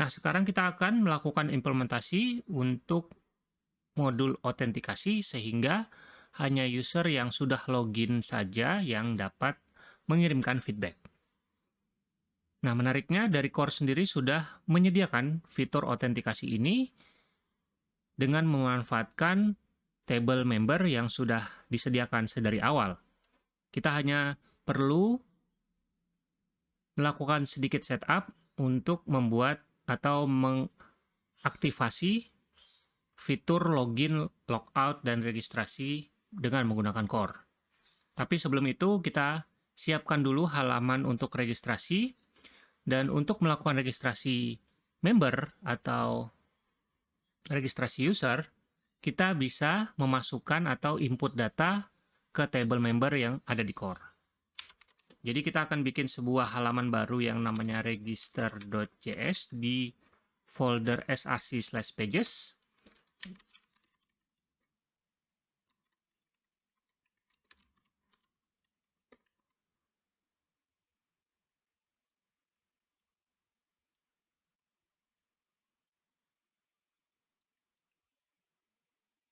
Nah, sekarang kita akan melakukan implementasi untuk modul autentikasi sehingga hanya user yang sudah login saja yang dapat mengirimkan feedback. Nah, menariknya dari Core sendiri sudah menyediakan fitur autentikasi ini dengan memanfaatkan table member yang sudah disediakan sedari awal. Kita hanya perlu melakukan sedikit setup untuk membuat atau mengaktifasi fitur login, logout, dan registrasi dengan menggunakan Core. Tapi sebelum itu kita siapkan dulu halaman untuk registrasi dan untuk melakukan registrasi member atau registrasi user, kita bisa memasukkan atau input data ke table member yang ada di core. Jadi kita akan bikin sebuah halaman baru yang namanya register.js di folder src/pages.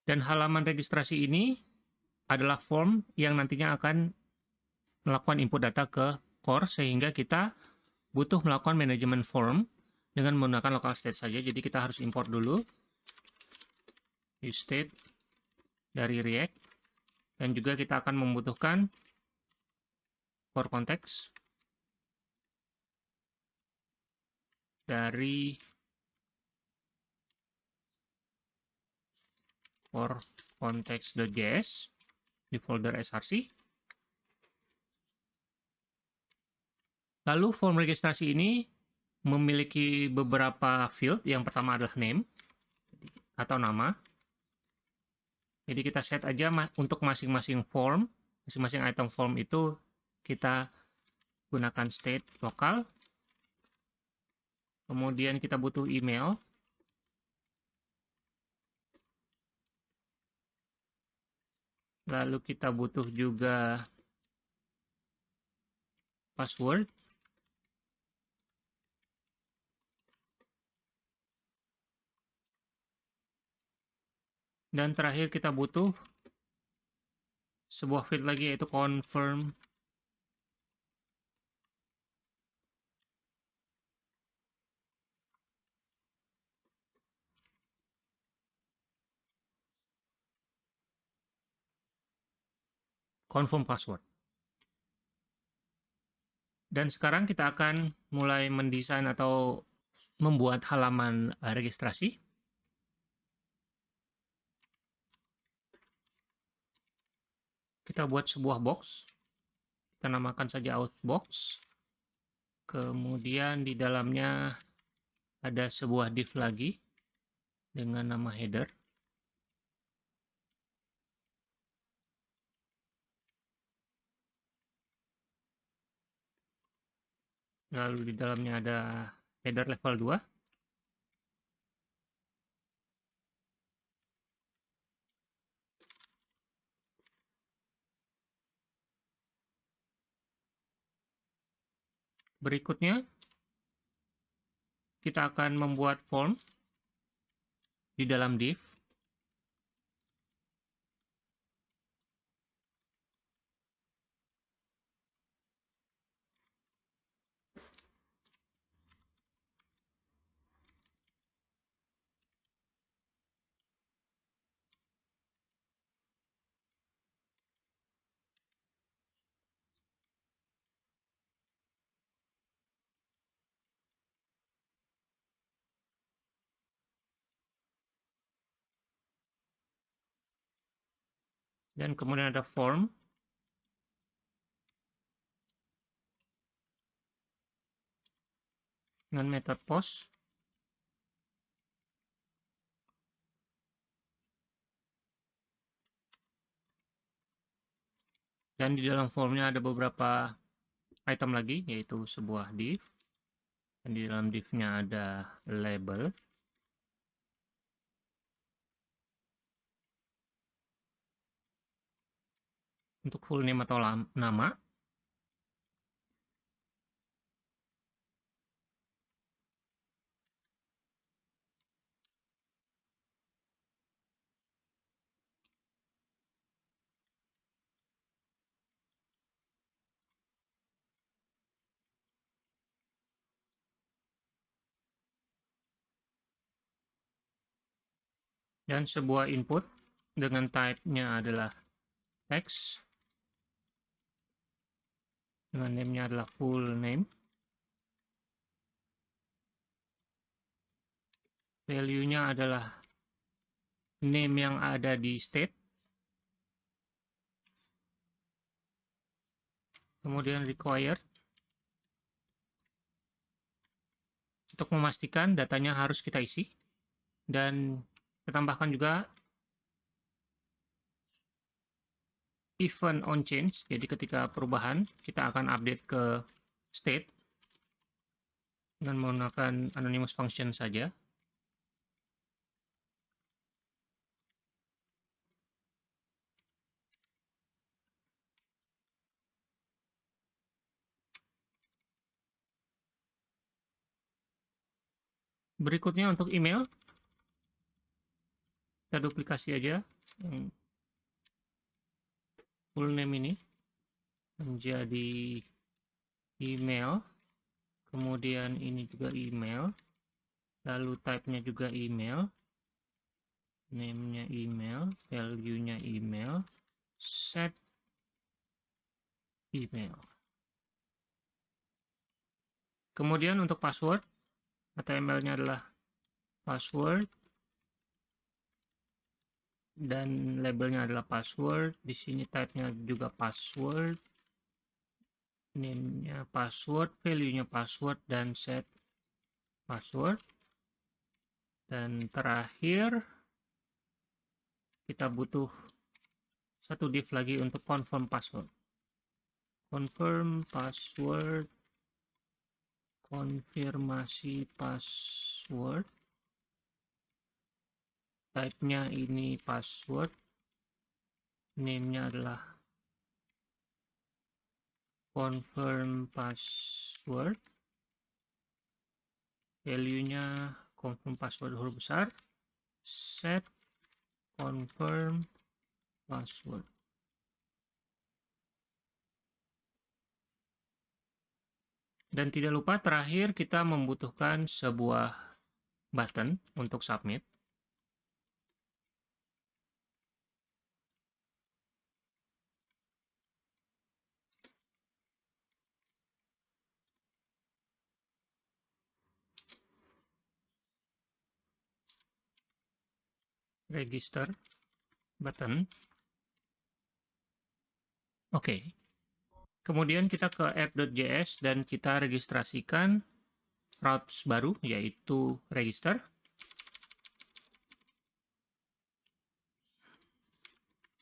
Dan halaman registrasi ini adalah form yang nantinya akan melakukan input data ke core sehingga kita butuh melakukan manajemen form dengan menggunakan local state saja. Jadi kita harus import dulu state dari React dan juga kita akan membutuhkan core context dari for context.js di folder src. Lalu form registrasi ini memiliki beberapa field. Yang pertama adalah name atau nama. Jadi kita set aja untuk masing-masing form, masing-masing item form itu kita gunakan state lokal. Kemudian kita butuh email. Lalu kita butuh juga password. Dan terakhir kita butuh sebuah field lagi yaitu confirm confirm password. Dan sekarang kita akan mulai mendesain atau membuat halaman registrasi. Kita buat sebuah box. Kita namakan saja outbox. Kemudian di dalamnya ada sebuah div lagi dengan nama header. lalu di dalamnya ada header level 2 berikutnya kita akan membuat form di dalam div dan kemudian ada form. Dengan metode post. Dan di dalam formnya ada beberapa item lagi yaitu sebuah div. Dan di dalam divnya ada label untuk full name atau nama. dan sebuah input dengan type-nya adalah text dengan name-nya adalah full name. Value-nya adalah name yang ada di state. Kemudian required. Untuk memastikan datanya harus kita isi. Dan kita tambahkan juga event on change. Jadi ketika perubahan, kita akan update ke state dengan menggunakan anonymous function saja. Berikutnya untuk email, kita duplikasi aja yang full name ini menjadi email. Kemudian ini juga email. Lalu type-nya juga email. Name-nya email value-nya email set email. Kemudian untuk password HTML-nya adalah password dan labelnya adalah password. Di sini type-nya juga password. Name-nya password value-nya password dan set password. Dan terakhir kita butuh satu div lagi untuk confirm password. Confirm password konfirmasi password type-nya ini password name-nya adalah confirm password. Value-nya confirm password huruf besar set confirm password. Dan tidak lupa terakhir kita membutuhkan sebuah button untuk submit register button. Oke. Okay. Kemudian kita ke app.js dan kita registrasikan routes baru yaitu register.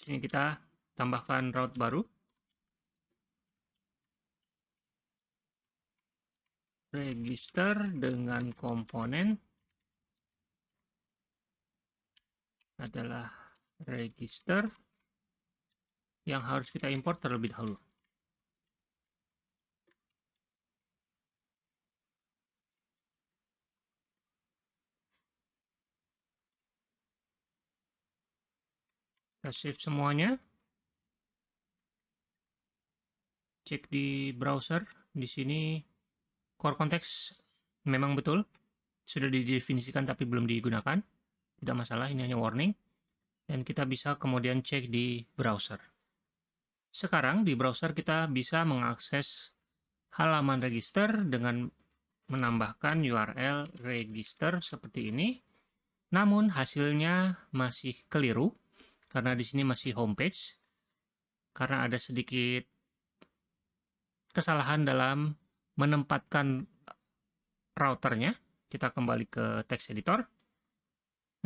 Sini kita tambahkan route baru. Register dengan komponen adalah register yang harus kita import terlebih dahulu. Kita save semuanya. Cek di browser. Di sini core context memang betul. Sudah didefinisikan tapi belum digunakan tidak masalah ini hanya warning. Dan kita bisa kemudian cek di browser. Sekarang di browser kita bisa mengakses halaman register dengan menambahkan URL register seperti ini. Namun hasilnya masih keliru karena di sini masih homepage karena ada sedikit kesalahan dalam menempatkan routernya. Kita kembali ke text editor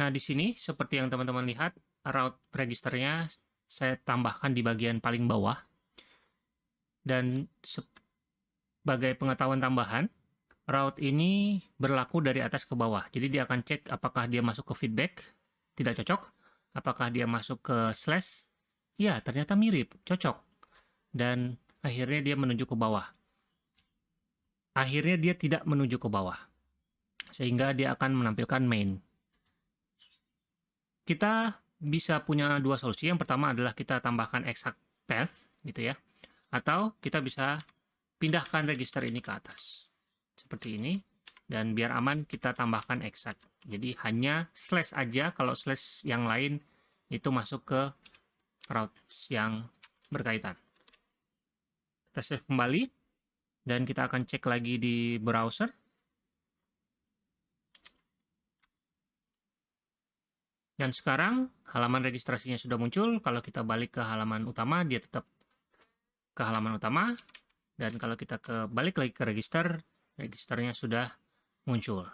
Nah, di sini seperti yang teman-teman lihat, route registernya saya tambahkan di bagian paling bawah. Dan sebagai pengetahuan tambahan, route ini berlaku dari atas ke bawah. Jadi dia akan cek apakah dia masuk ke feedback, tidak cocok. Apakah dia masuk ke slash, ya ternyata mirip, cocok. Dan akhirnya dia menuju ke bawah. Akhirnya dia tidak menuju ke bawah. Sehingga dia akan menampilkan main kita bisa punya dua solusi. Yang pertama adalah kita tambahkan exact path gitu ya. Atau kita bisa pindahkan register ini ke atas. Seperti ini. dan biar aman kita tambahkan exact. Jadi hanya slash aja kalau slash yang lain itu masuk ke routes yang berkaitan. Kita save kembali dan kita akan cek lagi di browser. Dan sekarang halaman registrasinya sudah muncul. Kalau kita balik ke halaman utama, dia tetap ke halaman utama. Dan kalau kita ke balik lagi ke register, registernya sudah muncul.